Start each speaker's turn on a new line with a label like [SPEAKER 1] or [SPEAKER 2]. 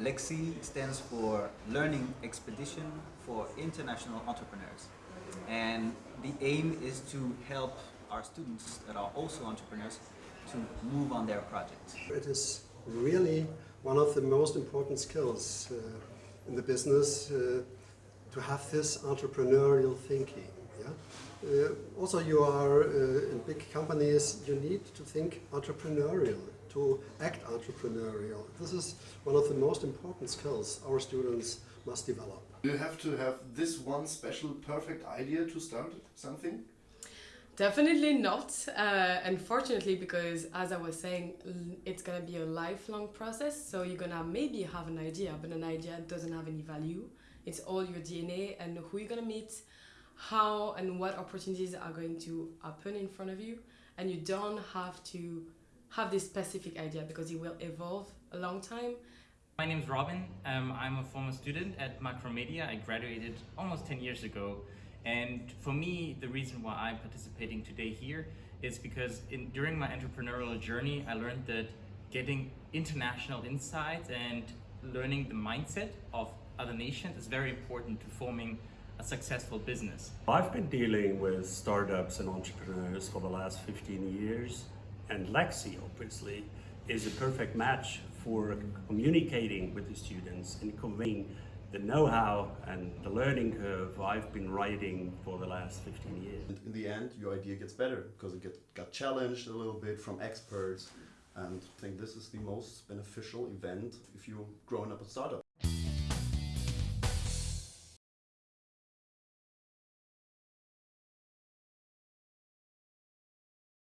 [SPEAKER 1] Lexi stands for Learning Expedition for International Entrepreneurs. And the aim is to help our students that are also entrepreneurs to move on their projects.
[SPEAKER 2] It is really one of the most important skills uh, in the business uh, to have this entrepreneurial thinking. Yeah? Uh, also, you are uh, in big companies, you need to think entrepreneurial, to act entrepreneurial. This is one of the most important skills our students must develop.
[SPEAKER 3] You have to have this one special perfect idea to start something?
[SPEAKER 4] Definitely not, uh, unfortunately, because as I was saying, it's gonna be a lifelong process. So you're gonna maybe have an idea, but an idea doesn't have any value. It's all your DNA and who you're gonna meet, how and what opportunities are going to happen in front of you, and you don't have to have this specific idea because it will evolve a long time.
[SPEAKER 5] My name is Robin. Um, I'm a former student at Macromedia. I graduated almost 10 years ago. And for me, the reason why I'm participating today here is because in, during my entrepreneurial journey, I learned that getting international insights and learning the mindset of other nations is very important to forming a successful business.
[SPEAKER 6] I've been dealing with startups and entrepreneurs for the last 15 years, and Lexi obviously is a perfect match for communicating with the students and conveying the know-how and the learning curve I've been riding for the last 15 years.
[SPEAKER 3] And in the end, your idea gets better because it get, got challenged a little bit from experts. And I think this is the most beneficial event if you're growing up a startup.